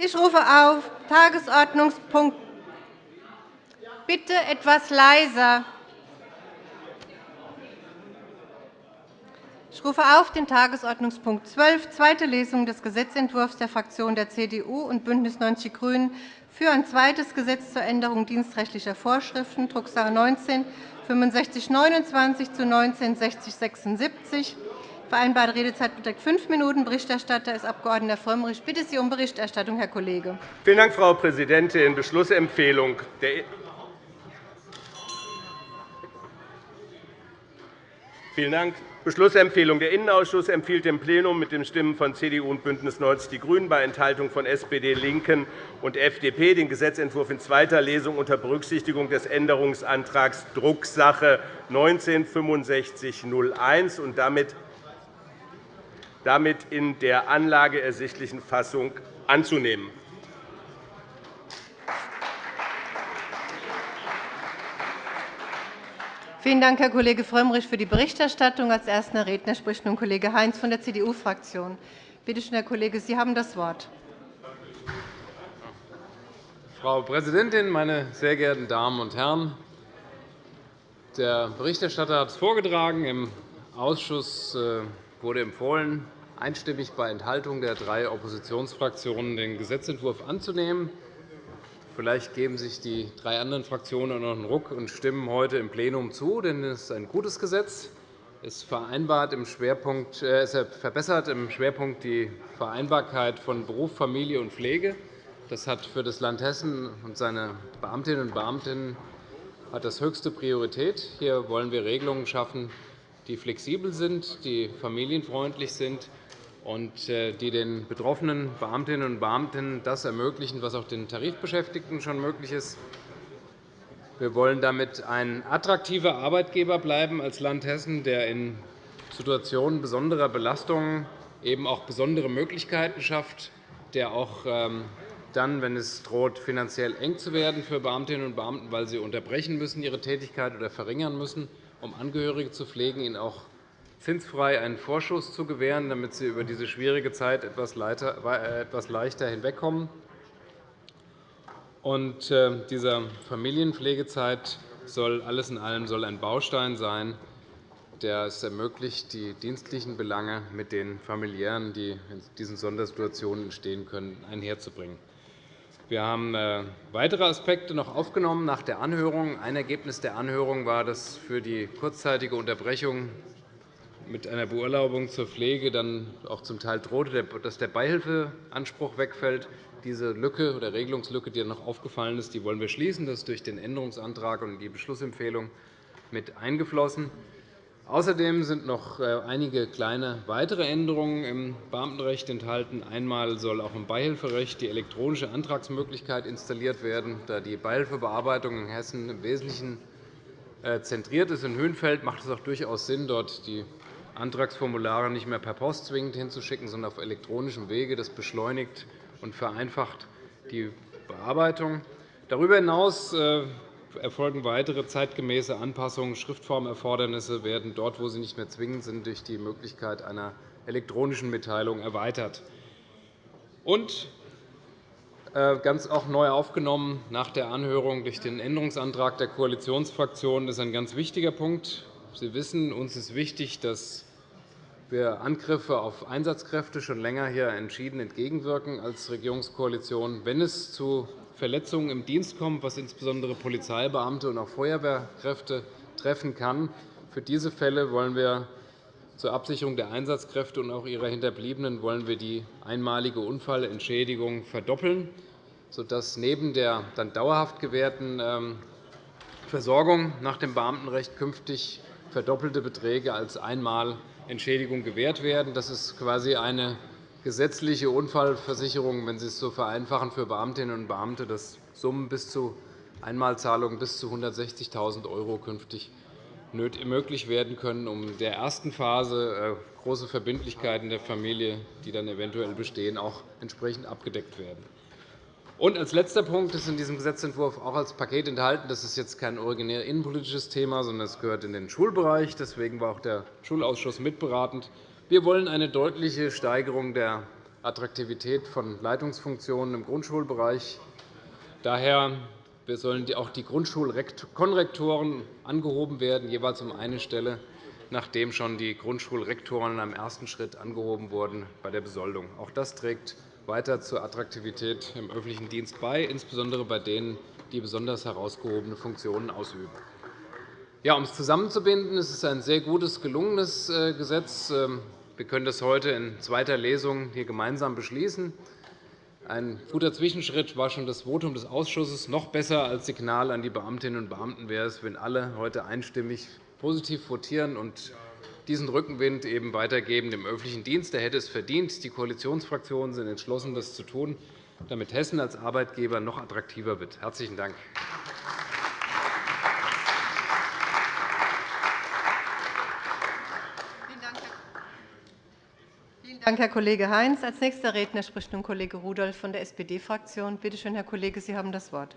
Ich rufe auf Tagesordnungspunkt. Bitte etwas leiser. Ich rufe auf den Tagesordnungspunkt 12, zweite Lesung des Gesetzentwurfs der Fraktionen der CDU und BÜNDNIS 90 die GRÜNEN für ein zweites Gesetz zur Änderung dienstrechtlicher Vorschriften, Drucksache 19 6529 zu 19 6076. Vereinbarte Redezeit beträgt fünf Minuten. Berichterstatter ist Abg. Frömmrich. Ich bitte Sie um Berichterstattung, Herr Kollege. Vielen Dank, Frau Präsidentin. Beschlussempfehlung der Vielen Dank. Beschlussempfehlung. Der Innenausschuss empfiehlt dem Plenum mit den Stimmen von CDU und BÜNDNIS 90 die GRÜNEN bei Enthaltung von SPD, LINKEN und FDP den Gesetzentwurf in zweiter Lesung unter Berücksichtigung des Änderungsantrags Drucksache 19 6501 und damit in der Anlage ersichtlichen Fassung anzunehmen. Vielen Dank, Herr Kollege Frömmrich, für die Berichterstattung. Als erster Redner spricht nun Kollege Heinz von der CDU-Fraktion. Bitte schön, Herr Kollege, Sie haben das Wort. Frau Präsidentin, meine sehr geehrten Damen und Herren! Der Berichterstatter hat es vorgetragen. Im Ausschuss äh, wurde empfohlen, einstimmig bei Enthaltung der drei Oppositionsfraktionen den Gesetzentwurf anzunehmen. Vielleicht geben sich die drei anderen Fraktionen noch einen Ruck und stimmen heute im Plenum zu, denn es ist ein gutes Gesetz. Es vereinbart im Schwerpunkt, äh, es verbessert im Schwerpunkt die Vereinbarkeit von Beruf, Familie und Pflege. Das hat für das Land Hessen und seine Beamtinnen und Beamten hat das höchste Priorität. Hier wollen wir Regelungen schaffen, die flexibel sind, die familienfreundlich sind und äh, die den betroffenen Beamtinnen und Beamten das ermöglichen, was auch den Tarifbeschäftigten schon möglich ist. Wir wollen damit ein attraktiver Arbeitgeber bleiben als Land Hessen, der in Situationen besonderer Belastungen eben auch besondere Möglichkeiten schafft, der auch ähm, dann, wenn es droht, finanziell eng zu werden für Beamtinnen und Beamten, weil sie unterbrechen müssen ihre Tätigkeit oder verringern müssen, um Angehörige zu pflegen, ihnen auch zinsfrei einen Vorschuss zu gewähren, damit sie über diese schwierige Zeit etwas leichter hinwegkommen. Und äh, dieser Familienpflegezeit soll alles in allem soll ein Baustein sein, der es ermöglicht, die dienstlichen Belange mit den familiären, die in diesen Sondersituationen entstehen können, einherzubringen. Wir haben äh, weitere Aspekte noch aufgenommen nach der Anhörung. Ein Ergebnis der Anhörung war, dass für die kurzzeitige Unterbrechung mit einer Beurlaubung zur Pflege dann auch zum Teil drohte, dass der Beihilfeanspruch wegfällt. Diese Lücke oder Regelungslücke, die noch aufgefallen ist, die wollen wir schließen. Das ist durch den Änderungsantrag und die Beschlussempfehlung mit eingeflossen. Außerdem sind noch äh, einige kleine weitere Änderungen im Beamtenrecht enthalten. Einmal soll auch im Beihilferecht die elektronische Antragsmöglichkeit installiert werden. Da die Beihilfebearbeitung in Hessen im Wesentlichen äh, zentriert ist in Höhenfeld, macht es auch durchaus Sinn, dort die Antragsformulare nicht mehr per Post zwingend hinzuschicken, sondern auf elektronischem Wege. Das beschleunigt und vereinfacht die Bearbeitung. Darüber hinaus äh, erfolgen weitere zeitgemäße Anpassungen. Schriftformerfordernisse werden dort, wo sie nicht mehr zwingend sind, durch die Möglichkeit einer elektronischen Mitteilung erweitert. Und äh, ganz auch neu aufgenommen nach der Anhörung durch den Änderungsantrag der Koalitionsfraktionen ist ein ganz wichtiger Punkt. Sie wissen, uns ist wichtig, dass wir Angriffe auf Einsatzkräfte schon länger hier entschieden entgegenwirken als Regierungskoalition. Wenn es zu Verletzungen im Dienst kommt, was insbesondere Polizeibeamte und auch Feuerwehrkräfte treffen kann, für diese Fälle wollen wir zur Absicherung der Einsatzkräfte und auch ihrer Hinterbliebenen wollen wir die einmalige Unfallentschädigung verdoppeln, sodass neben der dann dauerhaft gewährten ähm, Versorgung nach dem Beamtenrecht künftig verdoppelte Beträge als einmal Entschädigung gewährt werden. Das ist quasi eine gesetzliche Unfallversicherung, wenn Sie es so vereinfachen, für Beamtinnen und Beamte, dass Summen bis zu Einmalzahlungen bis zu 160.000 € künftig möglich werden können, um in der ersten Phase äh, große Verbindlichkeiten der Familie, die dann eventuell bestehen, auch entsprechend abgedeckt werden. Und als letzter Punkt ist in diesem Gesetzentwurf auch als Paket enthalten. Das ist jetzt kein originär innenpolitisches Thema, sondern es gehört in den Schulbereich. Deswegen war auch der Schulausschuss mitberatend. Wir wollen eine deutliche Steigerung der Attraktivität von Leitungsfunktionen im Grundschulbereich. Daher sollen auch die Grundschulkonrektoren angehoben werden, jeweils um eine Stelle, nachdem schon die Grundschulrektoren im ersten Schritt angehoben wurden bei der Besoldung. Auch das trägt weiter zur Attraktivität im öffentlichen Dienst bei, insbesondere bei denen, die besonders herausgehobene Funktionen ausüben. Ja, um es zusammenzubinden, ist es ein sehr gutes, gelungenes äh, Gesetz. Wir können das heute in zweiter Lesung hier gemeinsam beschließen. Ein guter Zwischenschritt war schon das Votum des Ausschusses. Noch besser als Signal an die Beamtinnen und Beamten wäre es, wenn alle heute einstimmig positiv votieren und diesen Rückenwind eben weitergeben dem öffentlichen Dienst. Der hätte es verdient. Die Koalitionsfraktionen sind entschlossen, das zu tun, damit Hessen als Arbeitgeber noch attraktiver wird. – Herzlichen Dank. Dank, Herr Kollege Heinz. Als nächster Redner spricht nun Kollege Rudolph von der SPD-Fraktion. Bitte schön, Herr Kollege, Sie haben das Wort.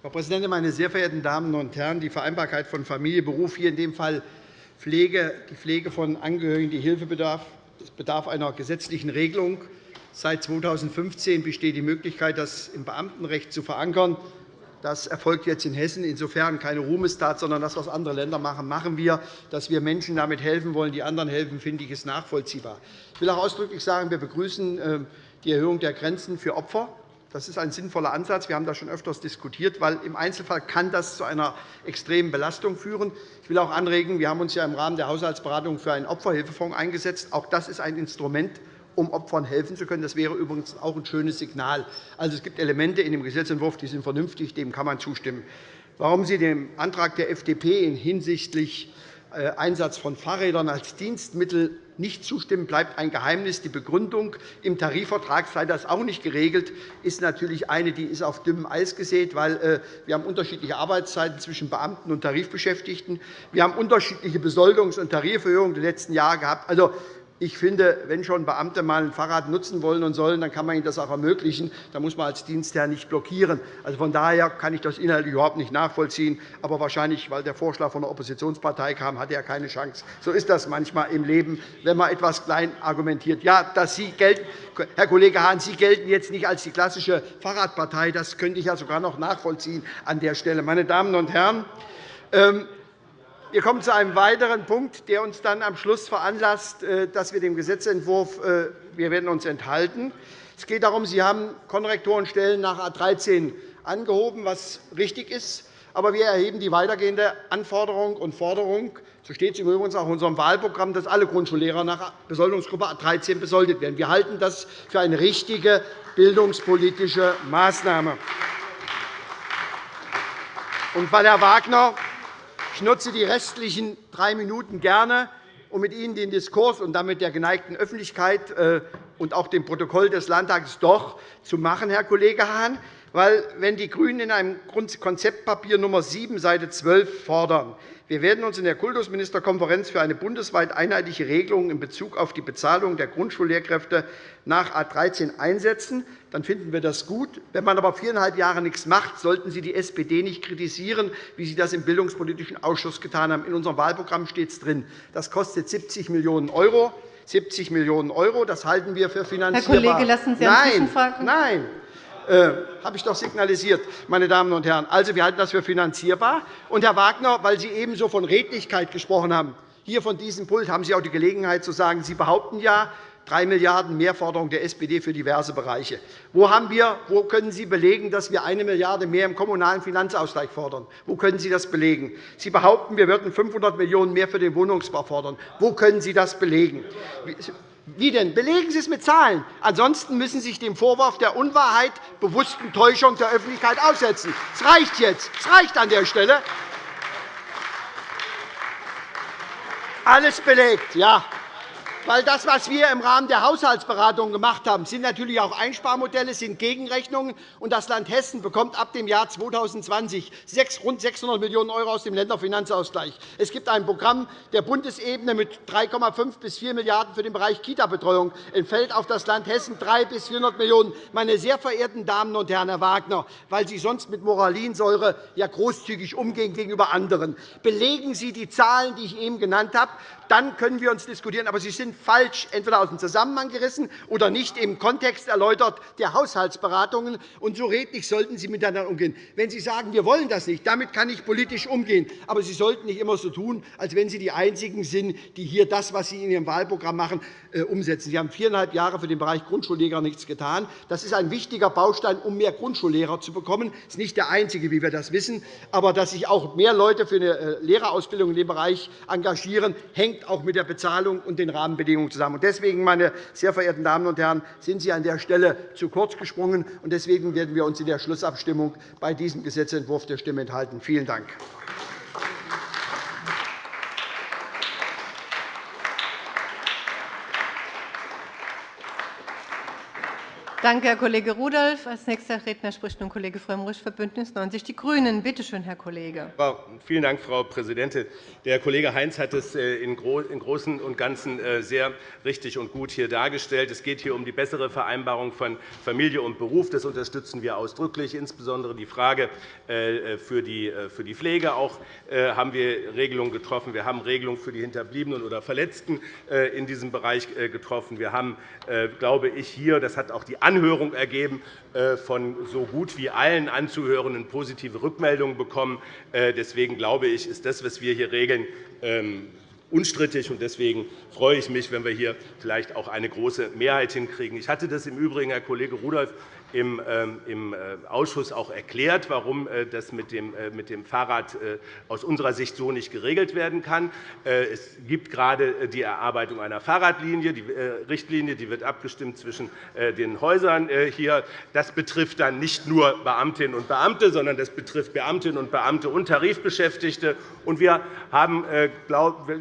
Frau Präsidentin, meine sehr verehrten Damen und Herren! Die Vereinbarkeit von Familie, Beruf, hier in dem Fall Pflege, die Pflege von Angehörigen, die Hilfe bedarf, bedarf einer gesetzlichen Regelung. Seit 2015 besteht die Möglichkeit, das im Beamtenrecht zu verankern. Das erfolgt jetzt in Hessen. Insofern keine Ruhmestat, sondern das, was andere Länder machen, machen wir. Dass wir Menschen damit helfen wollen, die anderen helfen, finde ich, ist nachvollziehbar. Ich will auch ausdrücklich sagen, wir begrüßen äh, die Erhöhung der Grenzen für Opfer. Das ist ein sinnvoller Ansatz. Wir haben das schon öfters diskutiert, weil im Einzelfall kann das zu einer extremen Belastung führen. Ich will auch anregen, wir haben uns ja im Rahmen der Haushaltsberatung für einen Opferhilfefonds eingesetzt. Auch das ist ein Instrument, um Opfern helfen zu können. Das wäre übrigens auch ein schönes Signal. Also, es gibt Elemente in dem Gesetzentwurf, die sind vernünftig, dem kann man zustimmen. Warum Sie dem Antrag der FDP hinsichtlich äh, Einsatz von Fahrrädern als Dienstmittel nicht zustimmen, bleibt ein Geheimnis. Die Begründung im Tarifvertrag sei das auch nicht geregelt, ist natürlich eine, die ist auf dünnem Eis gesät, weil äh, wir haben unterschiedliche Arbeitszeiten zwischen Beamten und Tarifbeschäftigten. Wir haben unterschiedliche Besoldungs- und Tariferhöhungen der letzten Jahre gehabt. Also, ich finde, wenn schon Beamte mal ein Fahrrad nutzen wollen und sollen, dann kann man ihnen das auch ermöglichen. Da muss man als Dienstherr nicht blockieren. Also von daher kann ich das inhaltlich überhaupt nicht nachvollziehen. Aber wahrscheinlich, weil der Vorschlag von der Oppositionspartei kam, hat er keine Chance. So ist das manchmal im Leben, wenn man etwas klein argumentiert. Ja, dass Sie gelten, Herr Kollege Hahn, Sie gelten jetzt nicht als die klassische Fahrradpartei. Das könnte ich ja sogar noch nachvollziehen an der Stelle. Meine Damen und Herren, ähm, wir kommen zu einem weiteren Punkt, der uns dann am Schluss veranlasst, äh, dass wir dem Gesetzentwurf äh, wir werden uns enthalten. Es geht darum, Sie haben Konrektorenstellen nach A 13 angehoben, was richtig ist. Aber wir erheben die weitergehende Anforderung und Forderung, so steht es übrigens auch in unserem Wahlprogramm, dass alle Grundschullehrer nach Besoldungsgruppe A 13 besoldet werden. Wir halten das für eine richtige bildungspolitische Maßnahme. Und weil Herr Wagner ich nutze die restlichen drei Minuten gerne, um mit Ihnen den Diskurs und damit der geneigten Öffentlichkeit äh, und auch dem Protokoll des Landtags doch zu machen, Herr Kollege Hahn. Weil, wenn die GRÜNEN in einem Konzeptpapier Nr. 7, Seite 12 fordern, wir werden uns in der Kultusministerkonferenz für eine bundesweit einheitliche Regelung in Bezug auf die Bezahlung der Grundschullehrkräfte nach A 13 einsetzen. Dann finden wir das gut. Wenn man aber viereinhalb Jahre nichts macht, sollten Sie die SPD nicht kritisieren, wie Sie das im Bildungspolitischen Ausschuss getan haben. In unserem Wahlprogramm steht es drin. Das kostet 70 Millionen €. 70 Millionen €, das halten wir für finanzierbar. Herr Kollege, lassen Sie eine Nein, nein, habe ich doch signalisiert, meine Damen und Herren. Also, wir halten das für finanzierbar. Und, Herr Wagner, weil Sie ebenso von Redlichkeit gesprochen haben, hier von diesem Pult haben Sie auch die Gelegenheit zu sagen, Sie behaupten ja, 3 Milliarden € Mehrforderung der SPD für diverse Bereiche. Wo, haben wir, wo können Sie belegen, dass wir 1 Milliarde € mehr im kommunalen Finanzausgleich fordern? Wo können Sie das belegen? Sie behaupten, wir würden 500 Millionen € mehr für den Wohnungsbau fordern. Wo können Sie das belegen? Wie denn? Belegen Sie es mit Zahlen. Ansonsten müssen Sie sich dem Vorwurf der Unwahrheit, bewussten Täuschung der Öffentlichkeit aussetzen. Es reicht jetzt. Es reicht an der Stelle. Alles belegt, ja. Weil das, was wir im Rahmen der Haushaltsberatungen gemacht haben, sind natürlich auch Einsparmodelle, sind Gegenrechnungen. Und das Land Hessen bekommt ab dem Jahr 2020 rund 600 Millionen € aus dem Länderfinanzausgleich. Es gibt ein Programm der Bundesebene mit 3,5 bis 4 Milliarden € für den Bereich Kita-Betreuung. Entfällt auf das Land Hessen 3 bis 400 Millionen €. Meine sehr verehrten Damen und Herren, Herr Wagner, weil Sie sonst mit Moralinsäure ja großzügig umgehen gegenüber anderen, belegen Sie die Zahlen, die ich eben genannt habe. Dann können wir uns diskutieren. Aber Sie sind falsch, entweder aus dem Zusammenhang gerissen oder nicht im Kontext erläutert der Haushaltsberatungen. Und so redlich sollten Sie miteinander umgehen. Wenn Sie sagen, wir wollen das nicht, damit kann ich politisch umgehen. Aber Sie sollten nicht immer so tun, als wenn Sie die Einzigen sind, die hier das, was Sie in Ihrem Wahlprogramm machen, äh, umsetzen. Sie haben viereinhalb Jahre für den Bereich Grundschullehrer nichts getan. Das ist ein wichtiger Baustein, um mehr Grundschullehrer zu bekommen. Das ist nicht der einzige, wie wir das wissen. Aber dass sich auch mehr Leute für eine äh, Lehrerausbildung in dem Bereich engagieren, hängt auch mit der Bezahlung und den Rahmenbedingungen zusammen. Deswegen, meine sehr verehrten Damen und Herren, sind Sie an der Stelle zu kurz gesprungen. Deswegen werden wir uns in der Schlussabstimmung bei diesem Gesetzentwurf der Stimme enthalten. Vielen Dank. Danke, Herr Kollege Rudolph. Als nächster Redner spricht nun Kollege Frömmrich für BÜNDNIS 90 die GRÜNEN. Bitte schön, Herr Kollege. Vielen Dank, Frau Präsidentin. Der Kollege Heinz hat es äh, im Großen und Ganzen äh, sehr richtig und gut hier dargestellt. Es geht hier um die bessere Vereinbarung von Familie und Beruf. Das unterstützen wir ausdrücklich. Insbesondere die Frage äh, für die Pflege auch haben wir Regelungen getroffen. Wir haben Regelungen für die Hinterbliebenen oder Verletzten in diesem Bereich getroffen. Wir haben, glaube ich, hier, das hat auch die Anhörung ergeben, äh, von so gut wie allen Anzuhörenden positive Rückmeldungen bekommen. Äh, deswegen glaube ich, ist das, was wir hier regeln, ähm, unstrittig. Deswegen freue ich mich, wenn wir hier vielleicht auch eine große Mehrheit hinkriegen. Ich hatte das im Übrigen, Herr Kollege Rudolph, im ähm, äh, Ausschuss auch erklärt, warum äh, das mit dem Fahrrad äh, aus unserer Sicht so nicht geregelt werden kann. Es gibt gerade die Erarbeitung einer Fahrradlinie, die Richtlinie, die wird abgestimmt zwischen den Häusern hier. Das betrifft dann nicht nur Beamtinnen und Beamte, sondern das betrifft Beamtinnen und Beamte und Tarifbeschäftigte. Wir,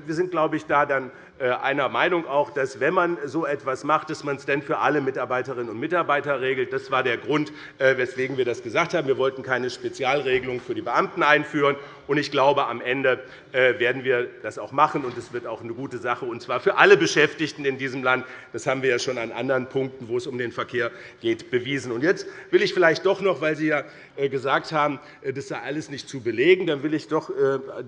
sind, glaube ich, da dann einer Meinung, auch, dass, wenn man so etwas macht, dass man es dann für alle Mitarbeiterinnen und Mitarbeiter regelt. Das war der Grund, äh, weswegen wir das gesagt haben. Wir wollten keine Spezialregelung für die Beamten einführen. Ich glaube, am Ende äh, werden wir das auch machen, und es wird auch eine gute Sache, und zwar für alle Beschäftigten in diesem Land. Das haben wir ja schon an anderen Punkten, wo es um den Verkehr geht, bewiesen. Jetzt will ich vielleicht doch noch, weil Sie ja gesagt haben, das sei alles nicht zu belegen, dann will ich doch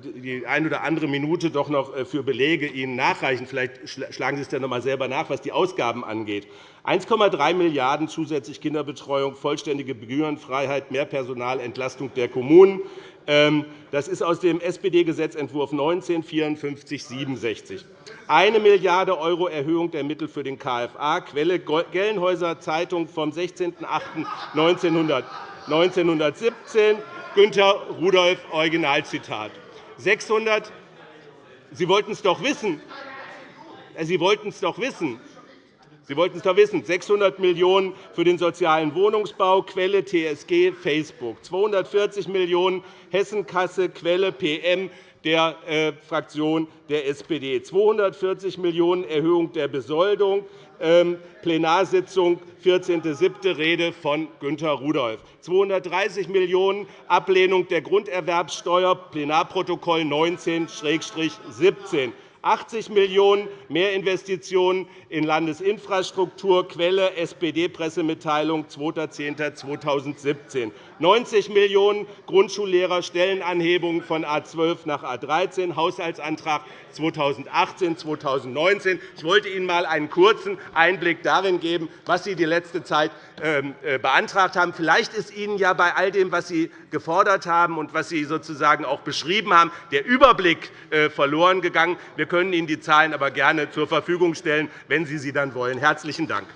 die eine oder andere Minute doch noch für Belege Ihnen nachreichen. Vielleicht schlagen Sie es dann noch einmal selber nach, was die Ausgaben angeht. 1,3 Milliarden € zusätzlich Kinderbetreuung, vollständige Gebührenfreiheit, mehr Personal, Entlastung der Kommunen. Ähm, das ist aus dem SPD-Gesetzentwurf 19 5467. 1 Milliarde € Erhöhung der Mittel für den KFA, Quelle Gelnhäuser Zeitung vom 16.08.1917, Günter Rudolph, Originalzitat. 600 Sie wollten es doch wissen. Sie wollten es doch wissen. Sie wollten es doch wissen. 600 Millionen € für den sozialen Wohnungsbau, Quelle TSG, Facebook. 240 Millionen € Hessenkasse, Quelle PM der äh, Fraktion der SPD. 240 Millionen € Erhöhung der Besoldung, ähm, Plenarsitzung 14.07. Rede von Günter Rudolph. 230 Millionen € Ablehnung der Grunderwerbssteuer, Plenarprotokoll 19-17. 80 Millionen € Mehrinvestitionen in Landesinfrastruktur, Quelle SPD-Pressemitteilung 2.10.2017. 90 Millionen € Grundschullehrer-Stellenanhebung von A 12 nach A 13, Haushaltsantrag 2018-2019. Ich wollte Ihnen einmal einen kurzen Einblick darin geben, was Sie die letzte Zeit ähm, äh, beantragt haben. Vielleicht ist Ihnen ja bei all dem, was Sie gefordert haben und was Sie sozusagen auch beschrieben haben, der Überblick äh, verloren gegangen. Wir können Ihnen die Zahlen aber gerne zur Verfügung stellen, wenn Sie sie dann wollen. – Herzlichen Dank.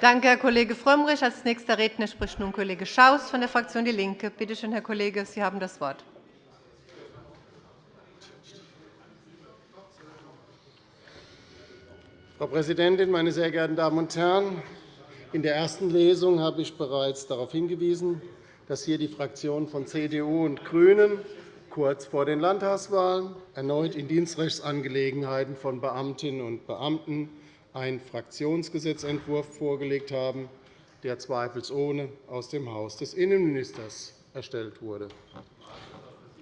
Danke, Herr Kollege Frömmrich. – Als nächster Redner spricht nun Kollege Schaus von der Fraktion DIE LINKE. Bitte schön, Herr Kollege, Sie haben das Wort. Frau Präsidentin, meine sehr geehrten Damen und Herren! In der ersten Lesung habe ich bereits darauf hingewiesen, dass hier die Fraktionen von CDU und GRÜNEN kurz vor den Landtagswahlen erneut in Dienstrechtsangelegenheiten von Beamtinnen und Beamten einen Fraktionsgesetzentwurf vorgelegt haben, der zweifelsohne aus dem Haus des Innenministers erstellt wurde.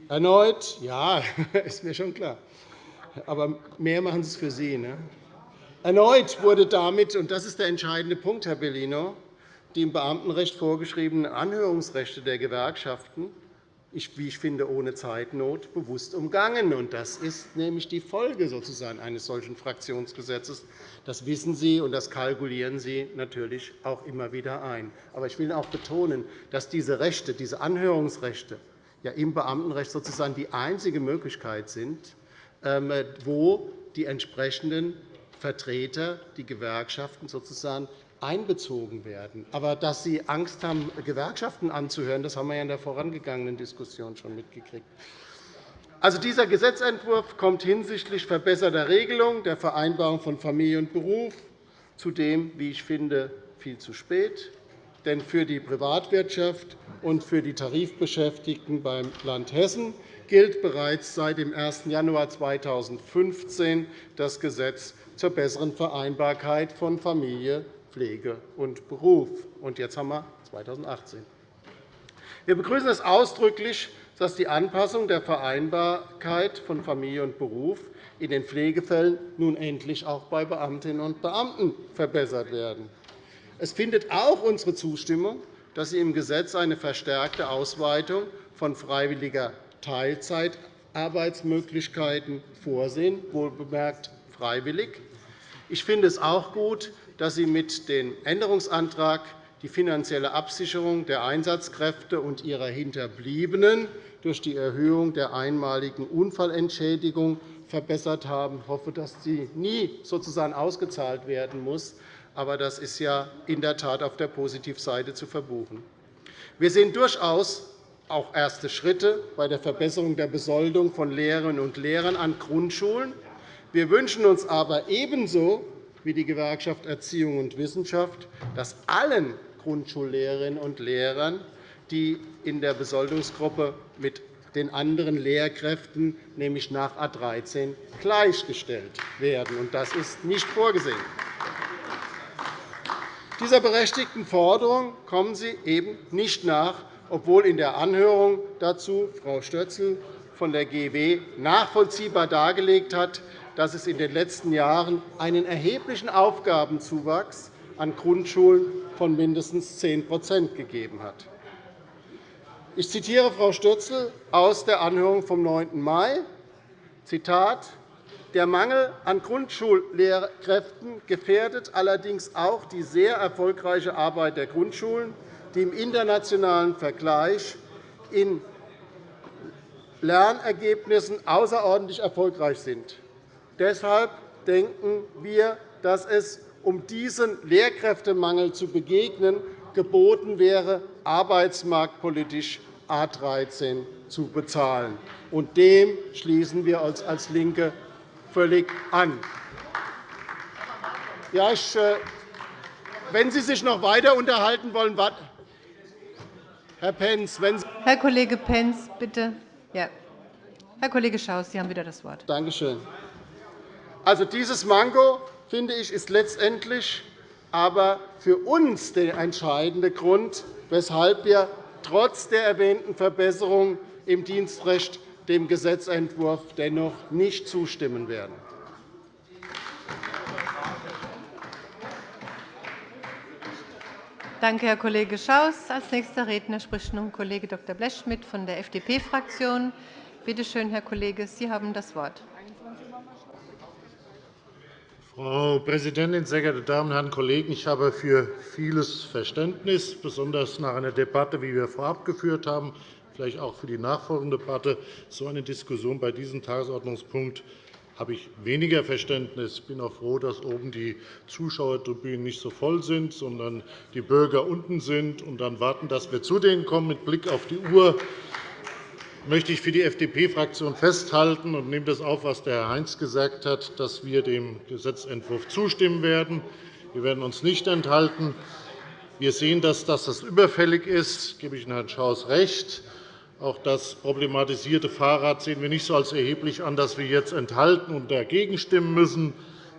Erneut, ja, ist mir schon klar, aber mehr machen Sie es für Sie. Ne? Erneut wurde damit, und das ist der entscheidende Punkt, Herr Bellino, die im Beamtenrecht vorgeschriebenen Anhörungsrechte der Gewerkschaften wie ich finde, ohne Zeitnot bewusst umgangen. Das ist nämlich die Folge sozusagen eines solchen Fraktionsgesetzes. Das wissen Sie, und das kalkulieren Sie natürlich auch immer wieder ein. Aber ich will auch betonen, dass diese Rechte, diese Anhörungsrechte ja im Beamtenrecht sozusagen die einzige Möglichkeit sind, ähm, wo die entsprechenden Vertreter, die Gewerkschaften sozusagen einbezogen werden. Aber dass Sie Angst haben, Gewerkschaften anzuhören, das haben wir in der vorangegangenen Diskussion schon mitgekriegt. Also, dieser Gesetzentwurf kommt hinsichtlich verbesserter Regelung der Vereinbarung von Familie und Beruf zudem, wie ich finde, viel zu spät. Denn für die Privatwirtschaft und für die Tarifbeschäftigten beim Land Hessen gilt bereits seit dem 1. Januar 2015 das Gesetz zur besseren Vereinbarkeit von Familie Pflege und Beruf. Und jetzt haben wir 2018. Wir begrüßen es ausdrücklich, dass die Anpassung der Vereinbarkeit von Familie und Beruf in den Pflegefällen nun endlich auch bei Beamtinnen und Beamten verbessert werden. Es findet auch unsere Zustimmung, dass Sie im Gesetz eine verstärkte Ausweitung von freiwilliger Teilzeitarbeitsmöglichkeiten vorsehen, wohlbemerkt freiwillig. Ich finde es auch gut, dass Sie mit dem Änderungsantrag die finanzielle Absicherung der Einsatzkräfte und ihrer Hinterbliebenen durch die Erhöhung der einmaligen Unfallentschädigung verbessert haben. Ich hoffe, dass sie nie sozusagen ausgezahlt werden muss. Aber das ist ja in der Tat auf der Positivseite zu verbuchen. Wir sehen durchaus auch erste Schritte bei der Verbesserung der Besoldung von Lehrerinnen und Lehrern an Grundschulen. Wir wünschen uns aber ebenso wie die Gewerkschaft Erziehung und Wissenschaft, dass allen Grundschullehrerinnen und Lehrern, die in der Besoldungsgruppe mit den anderen Lehrkräften, nämlich nach A 13, gleichgestellt werden. Das ist nicht vorgesehen. Dieser berechtigten Forderung kommen Sie eben nicht nach, obwohl in der Anhörung dazu Frau Stötzl von der GW nachvollziehbar dargelegt hat, dass es in den letzten Jahren einen erheblichen Aufgabenzuwachs an Grundschulen von mindestens 10% gegeben hat. Ich zitiere Frau Stürzl aus der Anhörung vom 9. Mai. Zitat, der Mangel an Grundschullehrkräften gefährdet allerdings auch die sehr erfolgreiche Arbeit der Grundschulen, die im internationalen Vergleich in Lernergebnissen außerordentlich erfolgreich sind. Deshalb denken wir, dass es, um diesem Lehrkräftemangel zu begegnen, geboten wäre, arbeitsmarktpolitisch A 13 zu bezahlen. Und dem schließen wir uns als LINKE völlig an. Ja, ich, äh, wenn Sie sich noch weiter unterhalten wollen, Herr Pentz, wenn Sie Herr Kollege Pentz, bitte. Ja. Herr Kollege Schaus, Sie haben wieder das Wort. Danke schön. Also, dieses Manko finde ich, ist letztendlich aber für uns der entscheidende Grund, weshalb wir trotz der erwähnten Verbesserung im Dienstrecht dem Gesetzentwurf dennoch nicht zustimmen werden. Danke, Herr Kollege Schaus. – Als nächster Redner spricht nun Kollege Dr. Blechschmidt von der FDP-Fraktion. Bitte schön, Herr Kollege, Sie haben das Wort. Frau Präsidentin, sehr geehrte Damen und Herren Kollegen! Ich habe für vieles Verständnis, besonders nach einer Debatte, wie wir vorab geführt haben, vielleicht auch für die nachfolgende Debatte. So eine Diskussion bei diesem Tagesordnungspunkt habe ich weniger Verständnis. Ich bin auch froh, dass oben die Zuschauertribünen nicht so voll sind, sondern die Bürger unten sind und dann warten, dass wir zu denen kommen. Mit Blick auf die Uhr möchte ich für die FDP-Fraktion festhalten und nehme das auf, was Herr Heinz gesagt hat, dass wir dem Gesetzentwurf zustimmen werden. Wir werden uns nicht enthalten. Wir sehen, dass das überfällig ist. gebe ich Herrn Schaus recht. Auch das problematisierte Fahrrad sehen wir nicht so als erheblich an, dass wir jetzt enthalten und dagegen stimmen müssen.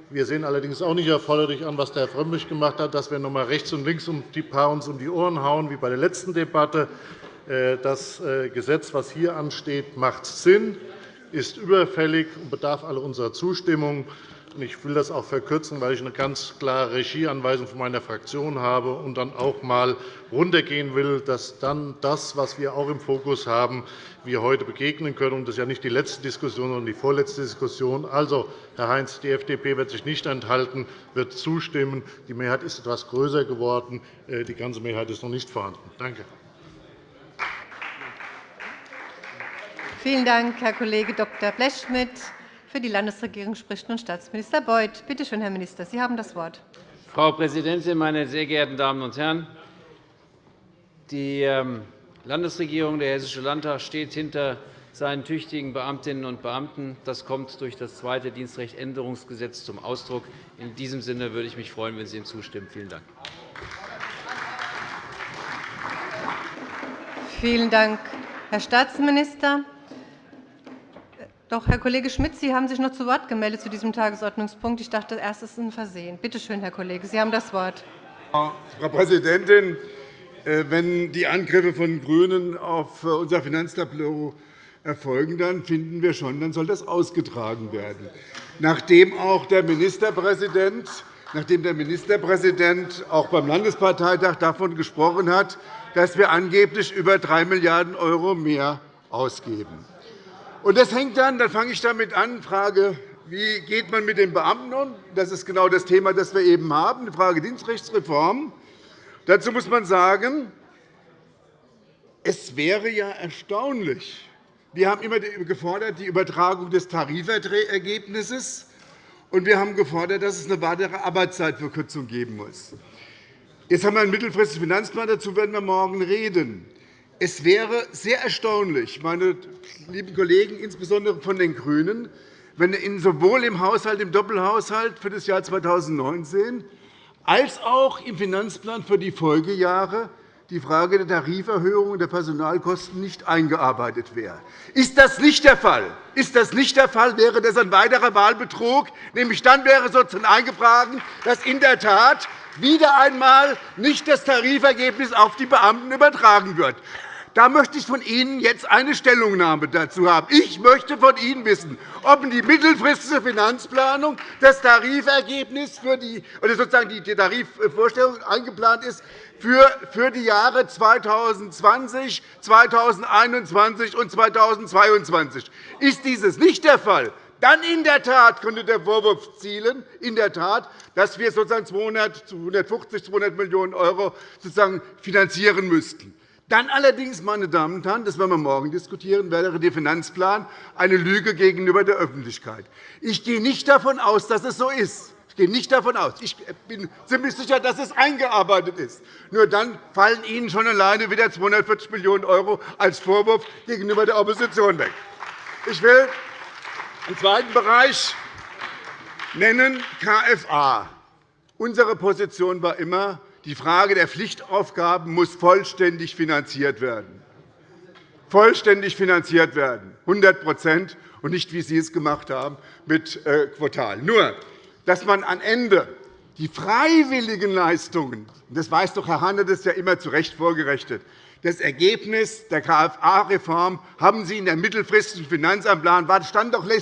Wir sehen allerdings auch nicht erforderlich an, was der Herr Frömmrich gemacht hat, dass wir noch einmal rechts und links die paar uns um die Ohren hauen, wie bei der letzten Debatte. Äh, das äh, Gesetz, das hier ansteht, macht Sinn, ist überfällig und bedarf aller unserer Zustimmung. Ich will das auch verkürzen, weil ich eine ganz klare Regieanweisung von meiner Fraktion habe und dann auch einmal runtergehen will, dass dann das, was wir auch im Fokus haben, wir heute begegnen können. Das ist ja nicht die letzte Diskussion, sondern die vorletzte Diskussion. Also, Herr Heinz, die FDP wird sich nicht enthalten, wird zustimmen. Die Mehrheit ist etwas größer geworden. Äh, die ganze Mehrheit ist noch nicht vorhanden. Danke. Vielen Dank, Herr Kollege Dr. Blechschmidt. Für die Landesregierung spricht nun Staatsminister Beuth. Bitte schön, Herr Minister, Sie haben das Wort. Frau Präsidentin, meine sehr geehrten Damen und Herren! Die ähm, Landesregierung, der Hessische Landtag, steht hinter seinen tüchtigen Beamtinnen und Beamten. Das kommt durch das zweite Dienstrechtänderungsgesetz zum Ausdruck. In diesem Sinne würde ich mich freuen, wenn Sie ihm zustimmen. Vielen Dank. Vielen Dank, Herr Staatsminister. Doch, Herr Kollege Schmidt, Sie haben sich noch zu Wort gemeldet zu diesem Tagesordnungspunkt. Ich dachte, erst ist ein Versehen. Bitte schön, Herr Kollege, Sie haben das Wort. Frau Präsidentin, äh, wenn die Angriffe von GRÜNEN auf äh, unser Finanztableau erfolgen, dann finden wir schon, dann soll das ausgetragen werden. Nachdem auch der Ministerpräsident nachdem der Ministerpräsident auch beim Landesparteitag davon gesprochen hat, dass wir angeblich über 3 Milliarden € mehr ausgeben. Und das hängt dann, dann fange ich damit an, Frage, wie geht man mit den Beamten um? Das ist genau das Thema, das wir eben haben, die Frage Dienstrechtsreform. Dazu muss man sagen, es wäre ja erstaunlich. Wir haben immer gefordert die Übertragung des Tarifergebnisses, und wir haben gefordert, dass es eine weitere Arbeitszeitverkürzung geben muss. Jetzt haben wir einen mittelfristigen Finanzplan. Dazu werden wir morgen reden. Es wäre sehr erstaunlich, meine lieben Kollegen, insbesondere von den GRÜNEN, wenn sowohl im Haushalt, im Doppelhaushalt für das Jahr 2019 als auch im Finanzplan für die Folgejahre die Frage der Tariferhöhung und der Personalkosten nicht eingearbeitet wäre. Ist das nicht der Fall? Ist das nicht der Fall, wäre das ein weiterer Wahlbetrug. Nämlich dann wäre sozusagen eingetragen, dass in der Tat wieder einmal nicht das Tarifergebnis auf die Beamten übertragen wird. Da möchte ich von Ihnen jetzt eine Stellungnahme dazu haben. Ich möchte von Ihnen wissen, ob die mittelfristige Finanzplanung das Tarifergebnis für die, oder sozusagen die Tarifvorstellung eingeplant ist für die Jahre 2020, 2021 und 2022. Ist dieses nicht der Fall, dann in der Tat könnte der Vorwurf zielen, in der Tat, dass wir sozusagen 200, 150, 200 Millionen € sozusagen finanzieren müssten. Dann allerdings, meine Damen und Herren, das werden wir morgen diskutieren, wäre der Finanzplan eine Lüge gegenüber der Öffentlichkeit. Ich gehe nicht davon aus, dass es so ist. Ich gehe nicht davon aus. Ich bin ziemlich sicher, dass es eingearbeitet ist. Nur dann fallen Ihnen schon alleine wieder 240 Millionen € als Vorwurf gegenüber der Opposition weg. Ich will einen zweiten Bereich nennen, KFA. Unsere Position war immer, die Frage der Pflichtaufgaben muss vollständig finanziert werden. Vollständig finanziert werden, 100% und nicht, wie Sie es gemacht haben, mit äh, Quartal. Nur, dass man am Ende die freiwilligen Leistungen, das weiß doch Herr Hanne das ist ja immer zu Recht vorgerechnet, das Ergebnis der KFA-Reform haben Sie in der mittelfristigen Finanzplan das stand doch äh,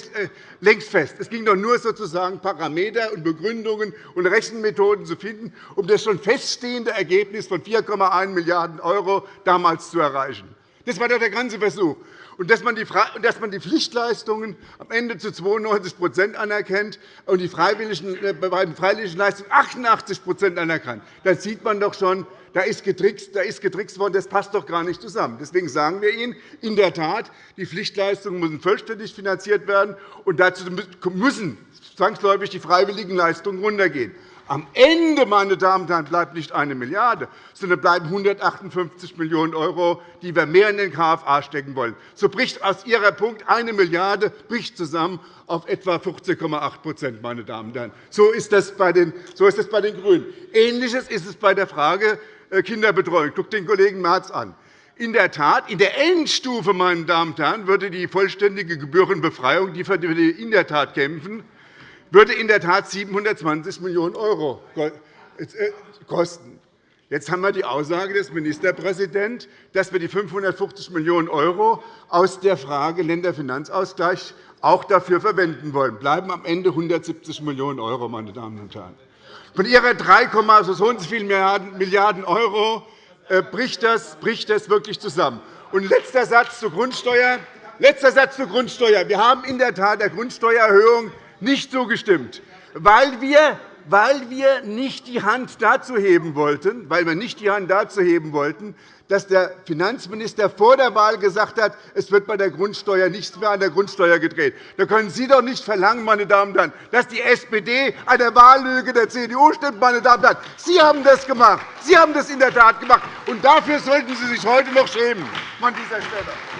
längst fest. Es ging doch nur sozusagen Parameter und Begründungen und Rechenmethoden zu finden, um das schon feststehende Ergebnis von 4,1 Milliarden € damals zu erreichen. Das war doch der ganze Versuch. Und dass man die Pflichtleistungen am Ende zu 92% anerkennt und die freiwilligen, äh, bei den freiwilligen Leistungen 88% anerkannt, dann sieht man doch schon, da ist getrickst, da ist getrickst worden. Das passt doch gar nicht zusammen. Deswegen sagen wir Ihnen, in der Tat, die Pflichtleistungen müssen vollständig finanziert werden, und dazu müssen zwangsläufig die freiwilligen Leistungen runtergehen. Am Ende, meine Damen und Herren, bleibt nicht eine Milliarde, sondern bleiben 158 Millionen €, die wir mehr in den KFA stecken wollen. So bricht aus Ihrer Punkt eine Milliarde bricht zusammen auf etwa 14,8 meine Damen und Herren. So ist das bei den, so ist das bei den GRÜNEN. Ähnliches ist es bei der Frage äh, Kinderbetreuung. Guck den Kollegen Merz an. In der Tat, in der Endstufe, meine Damen und Herren, würde die vollständige Gebührenbefreiung, die wir in der Tat kämpfen, würde in der Tat 720 Millionen € äh, kosten. Jetzt haben wir die Aussage des Ministerpräsidenten, dass wir die 550 Millionen € aus der Frage Länderfinanzausgleich auch dafür verwenden wollen. bleiben am Ende 170 Millionen €, meine Damen und Herren. Von Ihrer 3, so und so viel Milliarden € äh, bricht das, bricht das wirklich zusammen. Und letzter Satz zur Grundsteuer. Letzter Satz zur Grundsteuer. Wir haben in der Tat der Grundsteuererhöhung nicht zugestimmt, weil wir weil wir nicht die Hand dazu heben wollten, weil wir nicht die Hand dazu heben wollten, dass der Finanzminister vor der Wahl gesagt hat, es wird bei der Grundsteuer nichts mehr an der Grundsteuer gedreht. Da können Sie doch nicht verlangen, meine Damen und Herren, dass die SPD an der Wahllüge der CDU stimmt. Meine Damen und Herren. Sie haben das gemacht. Sie haben das in der Tat gemacht. Und dafür sollten Sie sich heute noch schämen an dieser Stelle.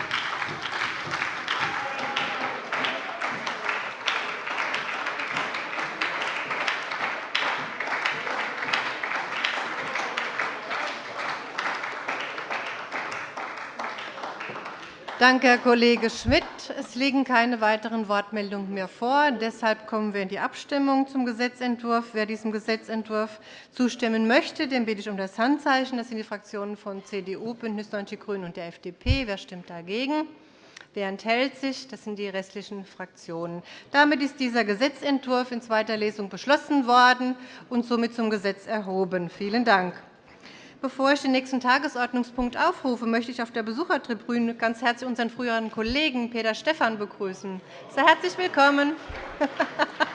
Danke, Herr Kollege Schmidt. Es liegen keine weiteren Wortmeldungen mehr vor. Deshalb kommen wir in die Abstimmung zum Gesetzentwurf. Wer diesem Gesetzentwurf zustimmen möchte, den bitte ich um das Handzeichen. Das sind die Fraktionen von CDU, BÜNDNIS 90 die GRÜNEN und der FDP. Wer stimmt dagegen? Wer enthält sich? Das sind die restlichen Fraktionen. Damit ist dieser Gesetzentwurf in zweiter Lesung beschlossen worden und somit zum Gesetz erhoben. Vielen Dank. Bevor ich den nächsten Tagesordnungspunkt aufrufe, möchte ich auf der Besuchertribüne ganz herzlich unseren früheren Kollegen Peter Stephan begrüßen. Sehr herzlich willkommen.